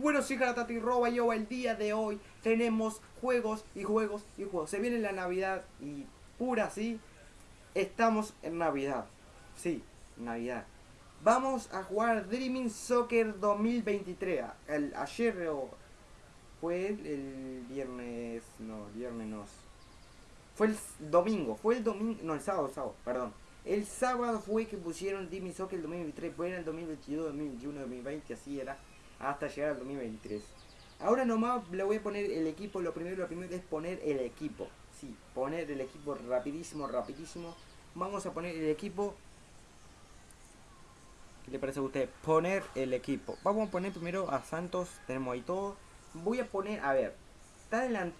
Bueno, sí, Tati Roba yo el día de hoy tenemos juegos y juegos y juegos. Se viene la Navidad y pura sí, estamos en Navidad. Sí, Navidad. Vamos a jugar Dreaming Soccer 2023. El, ayer o fue el, viernes, no, viernes no. Fue el domingo, fue el domingo, no, el sábado, el sábado, perdón. El sábado fue que pusieron Dreaming Soccer 2023, fue en el 2022, 2021, 2020, así era, hasta llegar al 2023. Ahora nomás le voy a poner el equipo, lo primero, lo primero es poner el equipo. Sí, poner el equipo rapidísimo, rapidísimo. Vamos a poner el equipo ¿Qué le parece a usted? Poner el equipo. Vamos a poner primero a Santos. Tenemos ahí todo. Voy a poner, a ver.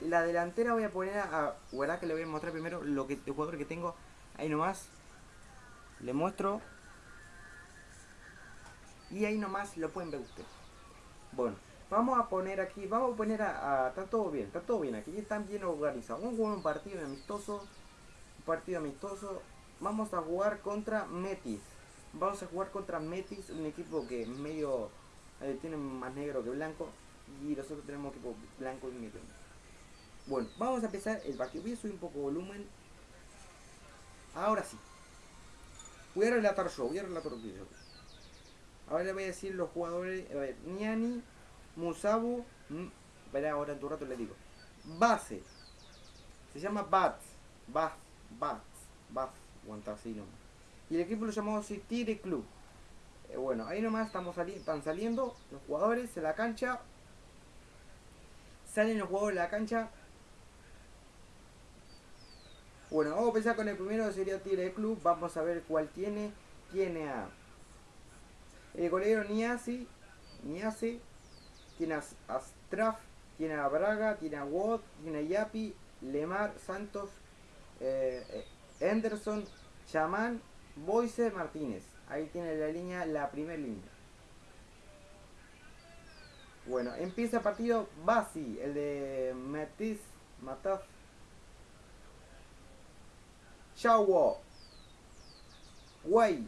la delantera voy a poner a... ¿Verdad que le voy a mostrar primero lo que, el jugador que tengo? Ahí nomás. Le muestro. Y ahí nomás lo pueden ver ustedes. Bueno, vamos a poner aquí, vamos a poner a, está todo bien, está todo bien, aquí están bien organizados. Vamos a un partido amistoso, un partido amistoso. Vamos a jugar contra Metis. Vamos a jugar contra Metis, un equipo que medio eh, tiene más negro que blanco. Y nosotros tenemos equipo blanco y negro. Bueno, vamos a empezar el partido. Voy a subir un poco volumen. Ahora sí. Voy a relatar yo, voy a relatar yo. Ahora le voy a decir los jugadores. A ver, Niani, Musabu. Verá, ahora en tu rato le digo. Base. Se llama Bats. Bats. Bats. Bats. Aguanta así nomás. Y el equipo lo llamamos Tire Club. Eh, bueno, ahí nomás estamos están saliendo los jugadores de la cancha. Salen los jugadores de la cancha. Bueno, vamos a empezar con el primero, sería Tigre Club. Vamos a ver cuál tiene. Tiene a el golero Niasi. Niasi. Tiene a Astraf. Tiene a Braga. Tiene a Watt. Tiene a Yapi. Lemar. Santos. Eh, eh, Henderson. Chamán Boise Martínez. Ahí tiene la línea, la primera línea. Bueno, empieza el partido Basi, el de Metis, Mataf. Shawo. Guay.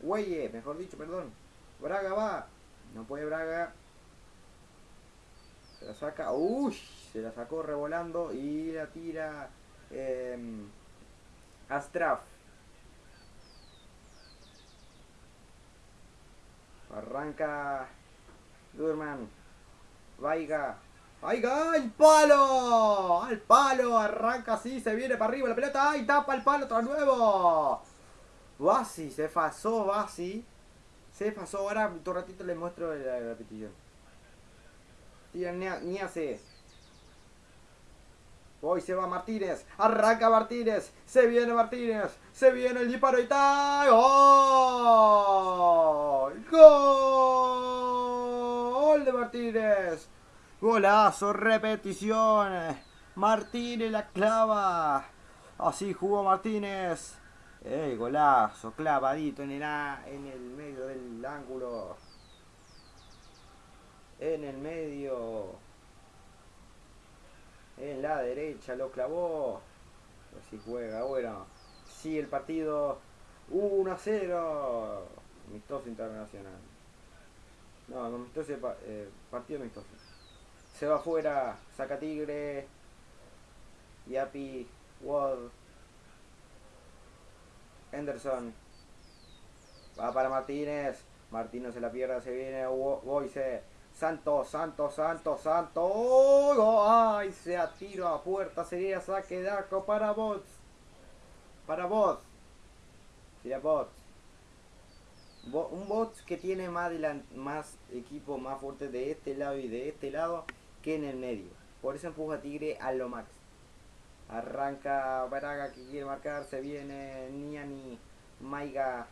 Guaye, mejor dicho, perdón. Braga va. No puede Braga. Se la saca. Uy, se la sacó revolando y la tira eh, Astraf. Arranca Durman. Vaiga. ¡Vaiga! ¡El palo! ¡Al palo! Arranca así, se viene para arriba la pelota. ¡Ay! Tapa el palo otra nuevo. Basi, se pasó Basi. Se pasó. Ahora un ratito le muestro la repetición. Tira ni hace. Hoy se va Martínez. Arranca Martínez. Se viene Martínez. Se viene el disparo y tal. ¡Gol! ¡Gol de Martínez! Golazo, repetición. Martínez la clava. Así jugó Martínez. ¡Eh, golazo! Clavadito en el, en el medio del ángulo. En el medio en la derecha, lo clavó. Así juega, bueno. Sigue el partido 1 a 0. Amistoso internacional. No, amistoso, eh, partido amistoso. Se va afuera, saca Tigre. Yapi, Wall. Henderson. Va para Martínez. Martínez se la pierde, se viene Boise. Santo, santo, santo, santo. ¡Oh! ¡Ay! Se atiro a puerta. Sería saque de arco para bots. Para bots. Sería bots. un bot que tiene más, más equipo más fuerte de este lado y de este lado que en el medio. Por eso empuja Tigre a lo max. Arranca Braga que quiere marcar. Se viene Niani. Maiga.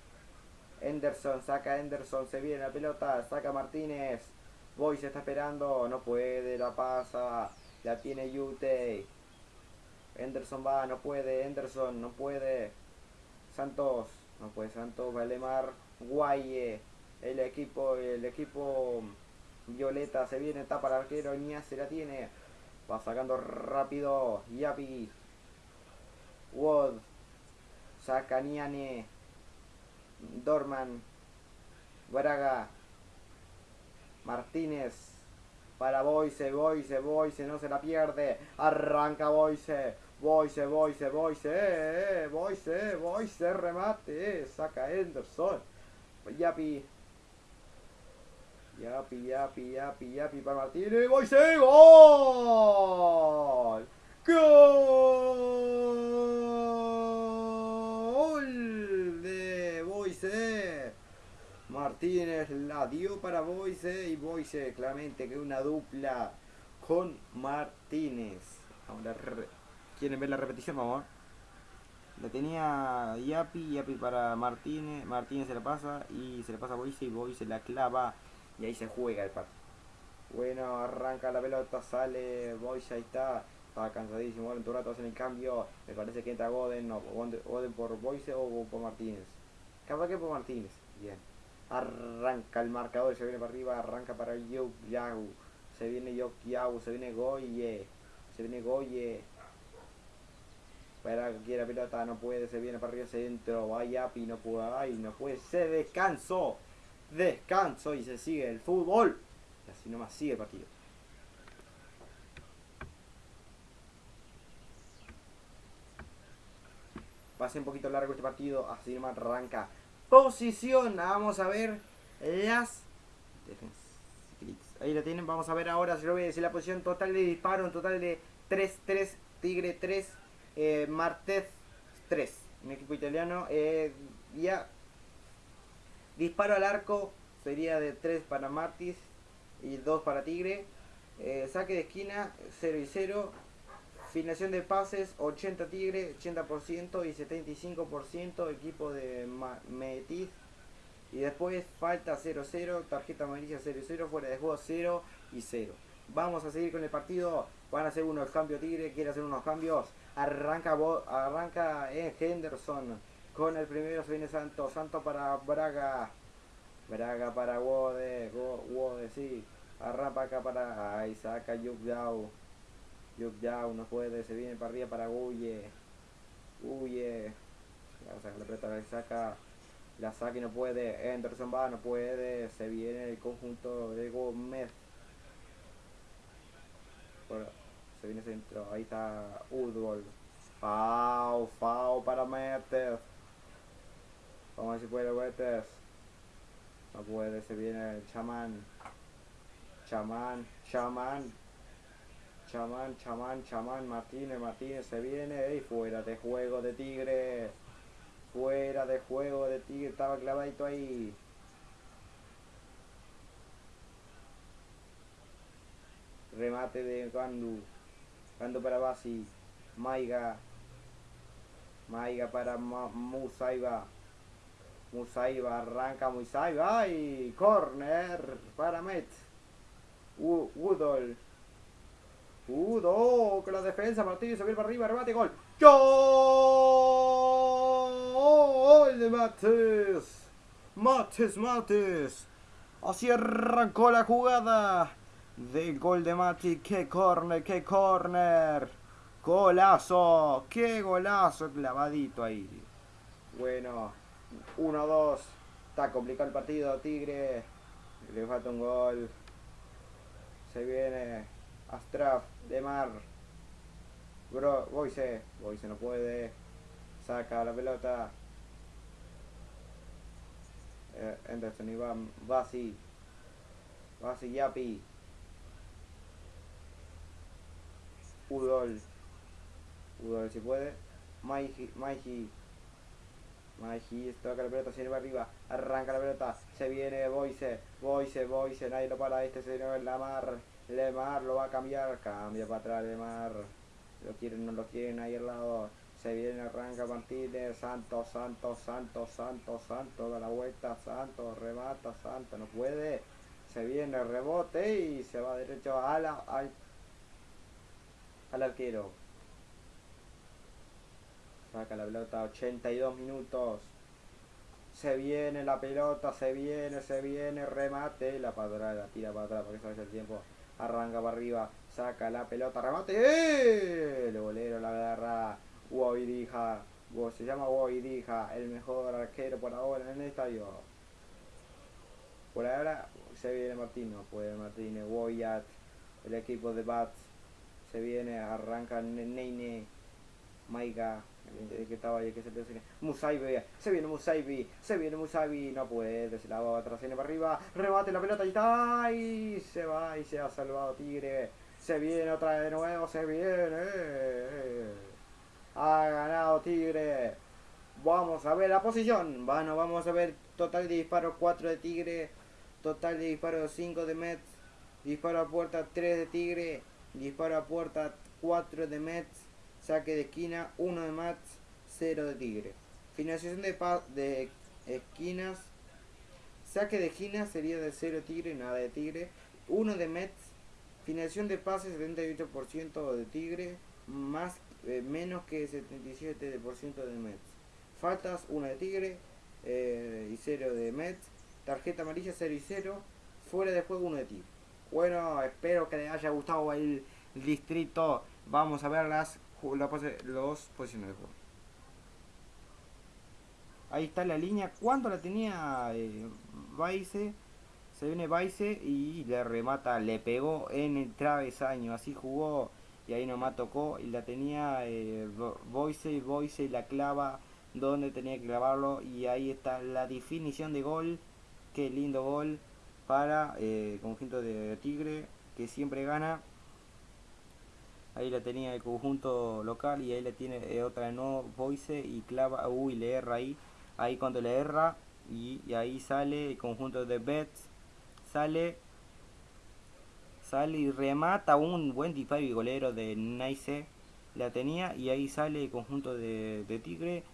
Henderson. Saca Henderson. Se viene la pelota. Saca Martínez. Boy se está esperando, no puede, la pasa, la tiene Yute. Henderson va, no puede, Henderson, no puede. Santos, no puede Santos, Valemar, Guaye. El equipo, el equipo Violeta se viene, tapa el arquero, Nia se la tiene. Va sacando rápido, Yapi. Wood. Saca Niane. Dorman. Braga. Martínez. Para Boise, Boise, Boise, no se la pierde. Arranca Boise. Boise, Boise, Boise, eh, eh, Boise, Boise, remate, eh, saca Henderson. Yapi. Yapi, yapi, yapi, yapi para Martínez. Boise, gol. Gol de Boise. Martínez la dio para Boise y Boise claramente que una dupla con Martínez. Ahora ¿Quieren ver la repetición? Vamos La tenía Yapi, Yapi para Martínez, Martínez se la pasa y se la pasa a Boise y Boise la clava y ahí se juega el partido. Bueno, arranca la pelota, sale Boise, ahí está, está cansadísimo, ahora en tu rato hacen el cambio, me parece que entra Goden, no, Goden por Boise o por Martínez. Capaz que por Martínez, bien. Arranca el marcador, se viene para arriba, arranca para Yau, se viene Yok se viene Goye, se viene Goye. Espera que quiera pelota, no puede, se viene para arriba, centro, vaya y no puede, no puede, se descanso, descanso y se sigue el fútbol. Y así nomás sigue el partido. Va a ser un poquito largo este partido, así nomás arranca. Posición, vamos a ver las Ahí la tienen, vamos a ver ahora, si lo voy a decir la posición total de disparo, un total de 3-3, Tigre 3, eh, Martez 3, un equipo italiano. Eh, ya disparo al arco sería de 3 para Martis y 2 para Tigre. Eh, saque de esquina 0 y 0. Filmación de pases 80 Tigre, 80% y 75% equipo de Metis. Y después falta 0-0, tarjeta amarilla 0-0, fuera de juego 0 y 0. Vamos a seguir con el partido. Van a hacer unos cambios Tigre, quiere hacer unos cambios. Arranca, arranca en Henderson. Con el primero se viene Santo. Santo para Braga. Braga para Wode. Wode, sí. Arranca acá para. Ahí saca Yuk Yao. Yuk Yao no puede. Se viene para arriba para Guye. Guye. La saca. La saca y no puede. Henderson va, no puede. Se viene el conjunto de Gómez. Se viene centro. Ahí está Udgol. Fau, Fau para Metes. Vamos a ver si puede Metes. No puede, se viene el chamán. Chamán, chamán. Chamán, chamán, chamán. Martínez, Martínez se viene. Y fuera de juego de Tigre. Fuera de juego de Tigre. Estaba clavadito ahí. Remate de Gandu. Gandu para Basi. Maiga. Maiga para Musaiba. Musaiba arranca Musaiba y corner para Met. Udol. Udo con la defensa. Martínez subir para arriba. Remate gol. ¡Gol de Mates! Mates, Mates. Así arrancó la jugada del gol de Mati. ¡Qué corner! ¡Qué corner! Golazo, qué golazo clavadito ahí. Bueno, 1-2. Está complicado el partido, Tigre. Le falta un gol. Se viene Astraf, de Mar. Bro, Boise. Boise no puede. Saca la pelota. Eh, Anderson Iván. Basi. Basi Yapi. Udol. Udol si puede. Maiji, Maiji. Maiji, toca la pelota, se viene arriba. Arranca la pelota. Se viene Boise. Boise, Boise. Nadie lo para. Este señor Lamar. Lemar lo va a cambiar. Cambia para atrás Lemar. Lo quieren, no lo quieren ahí al lado. Se viene, arranca Martínez. Santo, Santo, Santo, Santo, Santo. Da la vuelta. Santo, remata. Santo, no puede. Se viene, rebote y se va derecho a la, al, al arquero. Saca la pelota, 82 minutos. Se viene la pelota, se viene, se viene, remate. La para la tira para atrás porque sabes el tiempo. Arranca para arriba, saca la pelota, remate. ¡Eh! El bolero la agarra. Guaidija. Se llama Guaidija, el mejor arquero por ahora en el estadio. Por ahora se viene Martín, no puede Martínez, Woyat, el equipo de Bats, se viene, arranca Neine, Maiga, que estaba ahí, que se viene Musaibi, se viene Musaibi, se viene Musaibi, no puede, se la va atrás, para arriba, rebate la pelota y está, y se va y se ha salvado Tigre, se viene otra vez de nuevo, se viene, ha ganado Tigre, vamos a ver la posición, bueno, vamos a ver total de disparos 4 de Tigre, Total de disparos 5 de Mets. Disparo a puerta 3 de Tigre. Disparo a puerta 4 de Mets. Saque de esquina 1 de Mets. 0 de Tigre. Financiación de, de esquinas. Saque de esquina sería de 0 Tigre, nada de Tigre. 1 de Mets. Financiación de pases 78% de Tigre. Más, eh, menos que 77% de Mets. Faltas 1 de Tigre eh, y 0 de Mets. Tarjeta amarilla 0 y 0. Fuera de juego 1 de ti. Bueno, espero que les haya gustado el, distrito. Vamos a ver las los posiciones de juego. Ahí está la línea. ¿Cuánto la tenía eh, Se viene Baice y le remata, le pegó en el travesaño. Así jugó y ahí nomás tocó y la tenía eh, Boise, Boise la clava donde tenía que clavarlo y ahí está la definición de gol Qué lindo gol para el eh, conjunto de Tigre que siempre gana. Ahí la tenía el conjunto local y ahí la tiene eh, otra de nuevo Boise y clava, uy, le erra ahí. Ahí cuando le erra y, ahí sale el conjunto de Bets. Sale sale y remata un buen disparo y golero de Nice. La tenía y ahí sale el conjunto de, de Tigre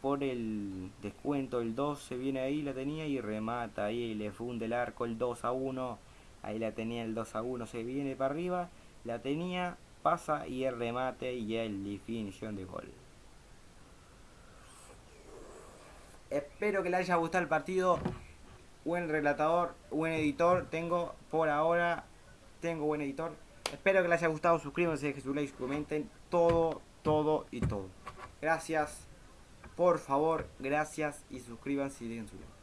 por el descuento, el 2 se viene ahí, la tenía y remata ahí, le funde el arco el 2 a 1, ahí la tenía el 2 a 1, se viene para arriba, la tenía, pasa y el remate y el definición de gol. Espero que le haya gustado el partido. Buen relatador, buen editor. Tengo por ahora, tengo buen editor. Espero que les haya gustado. Suscríbanse, dejen su like, comenten todo, todo y todo. Gracias. Por favor, gracias y suscríbanse y den su like.